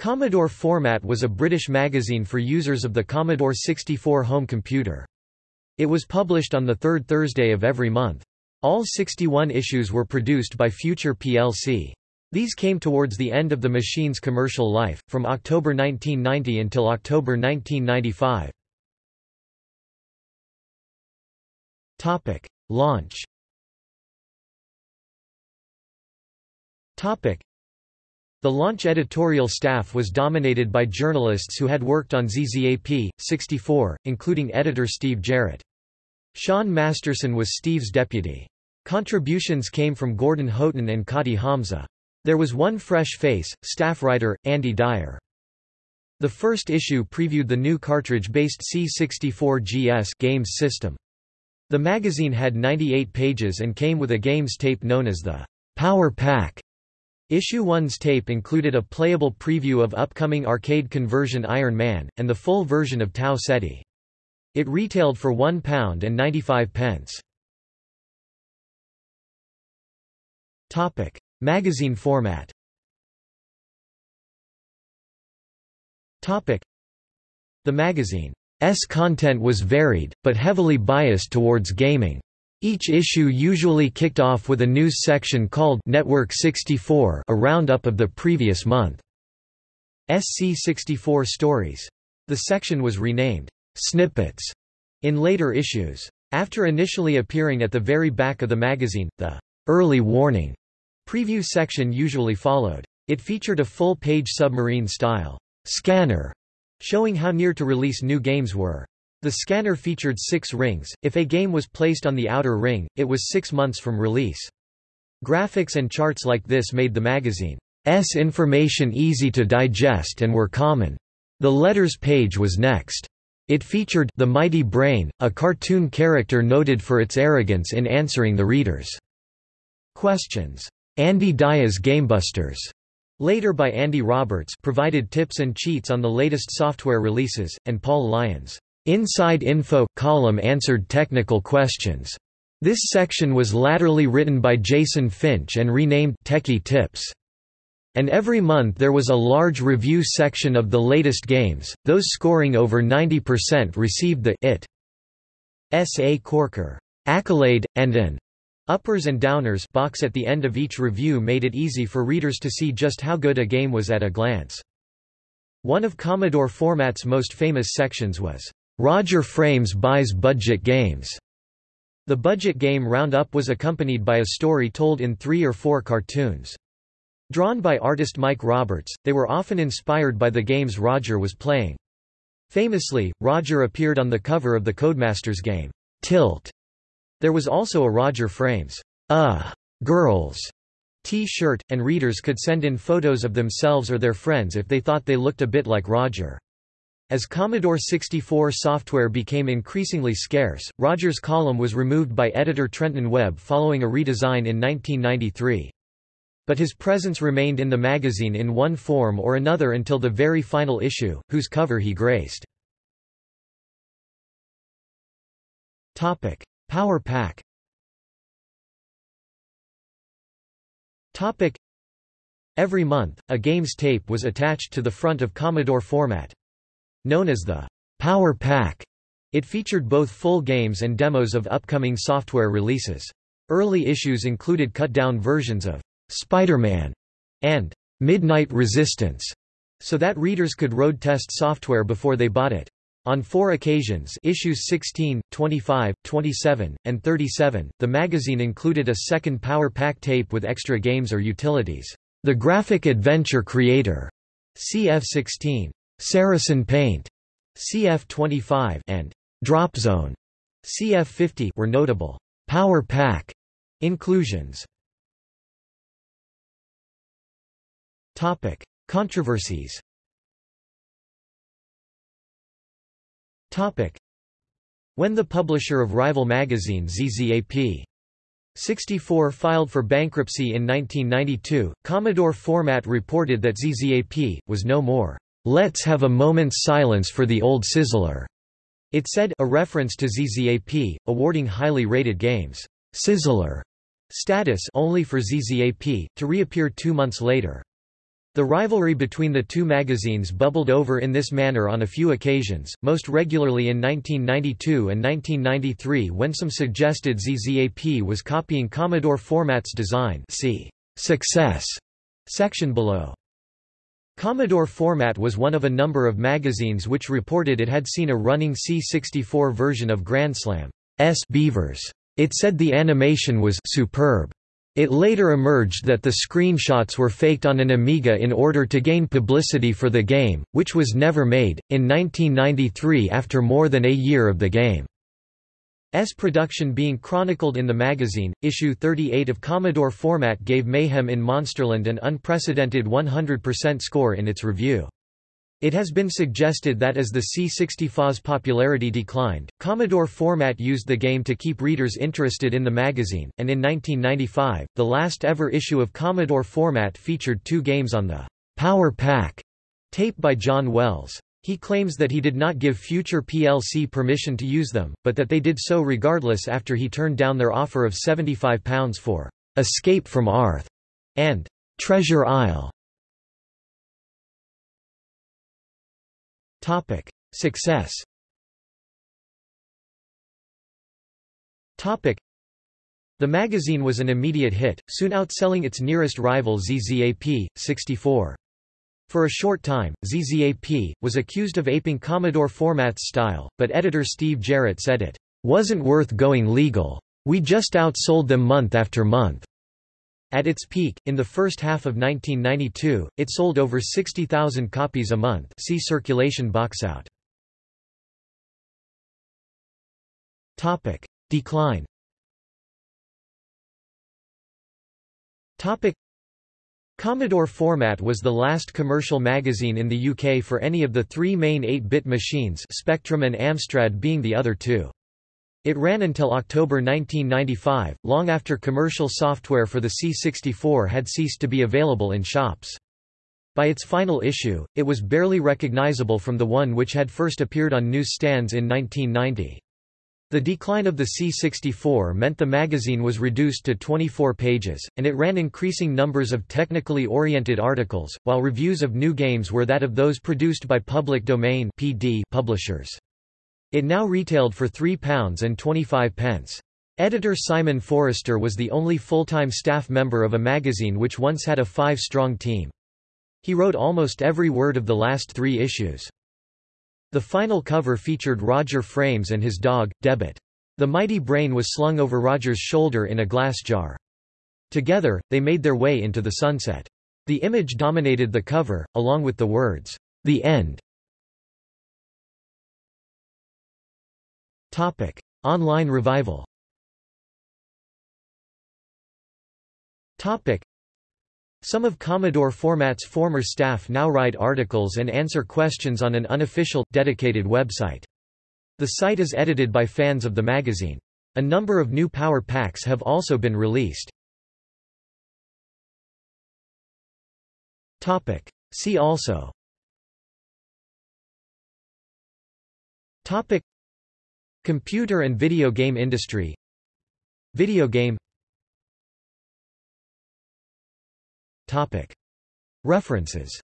Commodore Format was a British magazine for users of the Commodore 64 home computer. It was published on the third Thursday of every month. All 61 issues were produced by Future plc. These came towards the end of the machine's commercial life, from October 1990 until October 1995. Launch the launch editorial staff was dominated by journalists who had worked on ZZAP, 64, including editor Steve Jarrett. Sean Masterson was Steve's deputy. Contributions came from Gordon Houghton and Kati Hamza. There was one fresh face, staff writer, Andy Dyer. The first issue previewed the new cartridge-based C64GS games system. The magazine had 98 pages and came with a games tape known as the Power Pack. Issue 1's tape included a playable preview of upcoming arcade conversion Iron Man, and the full version of Tau Ceti. It retailed for £1 and 95 pence. Topic: Magazine format. Topic: The magazine's content was varied, but heavily biased towards gaming. Each issue usually kicked off with a news section called Network 64 a roundup of the previous month. SC64 Stories. The section was renamed, Snippets, in later issues. After initially appearing at the very back of the magazine, the early warning preview section usually followed. It featured a full-page submarine-style scanner, showing how near to release new games were. The scanner featured six rings, if a game was placed on the outer ring, it was six months from release. Graphics and charts like this made the magazine's information easy to digest and were common. The letters page was next. It featured the Mighty Brain, a cartoon character noted for its arrogance in answering the readers' questions. Andy Dyer's Gamebusters, later by Andy Roberts, provided tips and cheats on the latest software releases, and Paul Lyons' Inside Info column answered technical questions. This section was latterly written by Jason Finch and renamed Techie Tips. And every month there was a large review section of the latest games, those scoring over 90% received the IT. S.A. Corker accolade, and an uppers and downers box at the end of each review made it easy for readers to see just how good a game was at a glance. One of Commodore Format's most famous sections was Roger Frames buys budget games. The budget game roundup was accompanied by a story told in three or four cartoons. Drawn by artist Mike Roberts, they were often inspired by the games Roger was playing. Famously, Roger appeared on the cover of the Codemasters game, Tilt. There was also a Roger Frames, Uh, Girls T-shirt, and readers could send in photos of themselves or their friends if they thought they looked a bit like Roger. As Commodore 64 software became increasingly scarce, Rogers' column was removed by editor Trenton Webb following a redesign in 1993. But his presence remained in the magazine in one form or another until the very final issue, whose cover he graced. Power Pack Every month, a game's tape was attached to the front of Commodore format. Known as the Power Pack, it featured both full games and demos of upcoming software releases. Early issues included cut-down versions of Spider-Man and Midnight Resistance, so that readers could road test software before they bought it. On four occasions issues 16, 25, 27, and 37, the magazine included a second Power Pack tape with extra games or utilities. The Graphic Adventure Creator, CF16, Saracen Paint, CF25 and Drop Zone CF50 were notable Power Pack inclusions. Topic: Controversies. Topic: When the publisher of rival magazine ZZAP 64 filed for bankruptcy in 1992, Commodore Format reported that ZZAP was no more Let's have a moment's silence for the old sizzler. It said a reference to ZZAP, awarding highly rated games, sizzler status only for ZZAP, to reappear two months later. The rivalry between the two magazines bubbled over in this manner on a few occasions, most regularly in 1992 and 1993 when some suggested ZZAP was copying Commodore Format's design see Success section below. Commodore Format was one of a number of magazines which reported it had seen a running C64 version of Grand Slam S Beavers. It said the animation was superb. It later emerged that the screenshots were faked on an Amiga in order to gain publicity for the game, which was never made. In 1993, after more than a year of the game's production being chronicled in the magazine, issue 38 of Commodore Format gave Mayhem in Monsterland an unprecedented 100% score in its review. It has been suggested that as the C64's popularity declined, Commodore Format used the game to keep readers interested in the magazine, and in 1995, the last ever issue of Commodore Format featured two games on the Power Pack tape by John Wells. He claims that he did not give future PLC permission to use them, but that they did so regardless after he turned down their offer of £75 for Escape from Arth and Treasure Isle. Topic: Success. Topic: The magazine was an immediate hit, soon outselling its nearest rival ZZAP 64. For a short time, ZZAP was accused of aping Commodore Format's style, but editor Steve Jarrett said it wasn't worth going legal. We just outsold them month after month. At its peak, in the first half of 1992, it sold over 60,000 copies a month see circulation boxout. Decline Commodore Format was the last commercial magazine in the UK for any of the three main 8-bit machines Spectrum and Amstrad being the other two. It ran until October 1995, long after commercial software for the C64 had ceased to be available in shops. By its final issue, it was barely recognizable from the one which had first appeared on newsstands in 1990. The decline of the C64 meant the magazine was reduced to 24 pages, and it ran increasing numbers of technically oriented articles, while reviews of new games were that of those produced by public domain PD publishers. It now retailed for £3.25. Editor Simon Forrester was the only full-time staff member of a magazine which once had a five-strong team. He wrote almost every word of the last three issues. The final cover featured Roger Frames and his dog, Debit. The mighty brain was slung over Roger's shoulder in a glass jar. Together, they made their way into the sunset. The image dominated the cover, along with the words, The End. Topic: Online revival. Topic: Some of Commodore Format's former staff now write articles and answer questions on an unofficial, dedicated website. The site is edited by fans of the magazine. A number of new power packs have also been released. Topic: See also. Topic: Computer and video game industry Video game References